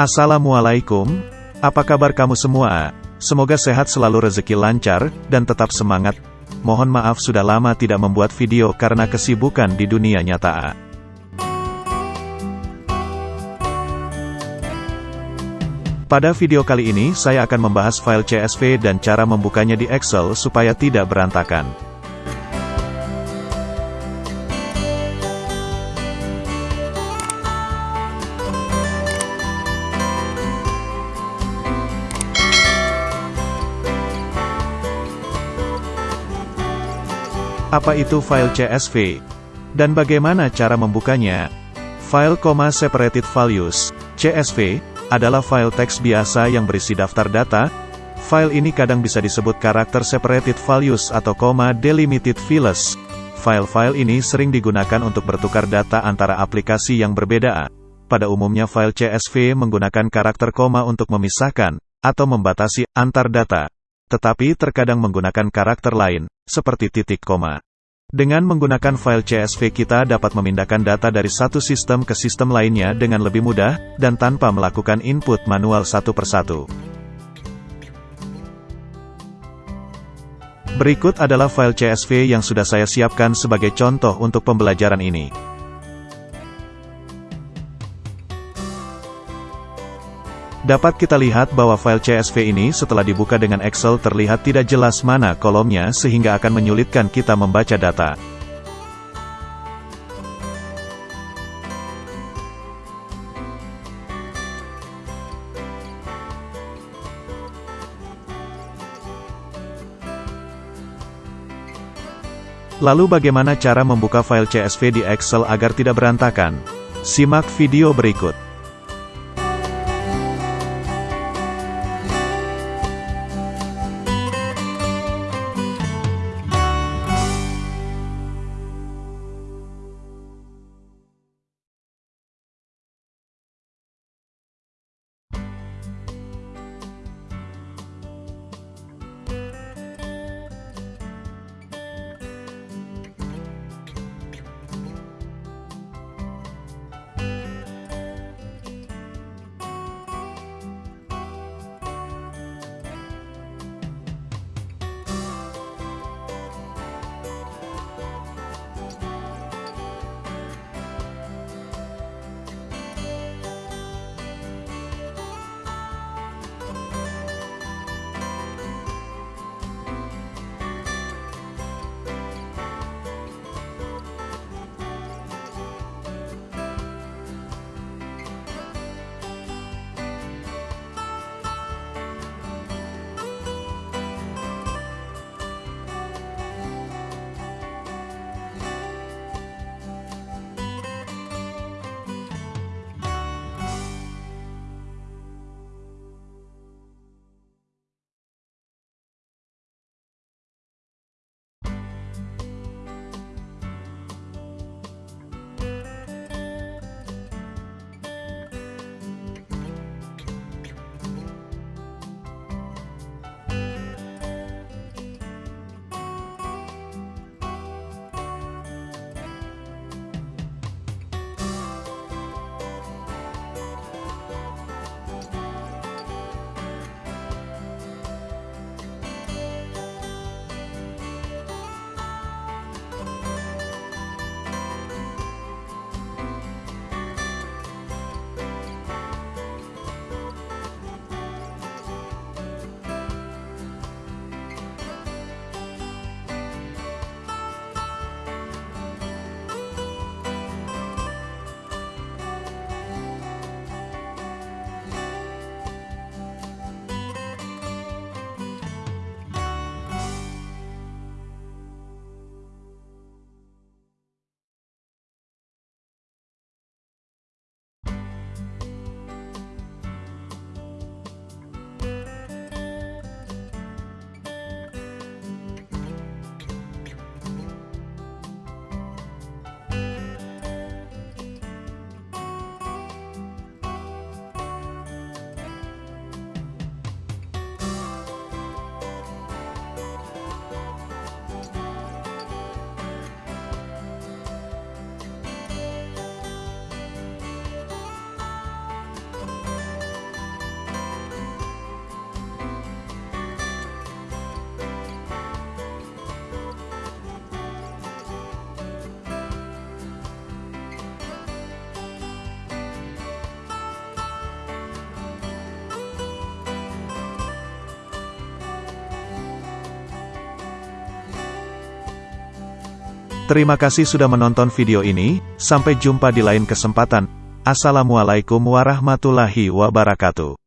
Assalamualaikum, apa kabar kamu semua? Semoga sehat selalu rezeki lancar, dan tetap semangat. Mohon maaf sudah lama tidak membuat video karena kesibukan di dunia nyata. Pada video kali ini saya akan membahas file CSV dan cara membukanya di Excel supaya tidak berantakan. Apa itu file CSV? Dan bagaimana cara membukanya? File, separated values, CSV, adalah file teks biasa yang berisi daftar data. File ini kadang bisa disebut karakter separated values atau koma delimited files. File-file ini sering digunakan untuk bertukar data antara aplikasi yang berbeda. Pada umumnya file CSV menggunakan karakter koma untuk memisahkan, atau membatasi, antar data tetapi terkadang menggunakan karakter lain, seperti titik koma. Dengan menggunakan file CSV kita dapat memindahkan data dari satu sistem ke sistem lainnya dengan lebih mudah, dan tanpa melakukan input manual satu persatu. Berikut adalah file CSV yang sudah saya siapkan sebagai contoh untuk pembelajaran ini. Dapat kita lihat bahwa file CSV ini setelah dibuka dengan Excel terlihat tidak jelas mana kolomnya sehingga akan menyulitkan kita membaca data. Lalu bagaimana cara membuka file CSV di Excel agar tidak berantakan? Simak video berikut. Terima kasih sudah menonton video ini, sampai jumpa di lain kesempatan. Assalamualaikum warahmatullahi wabarakatuh.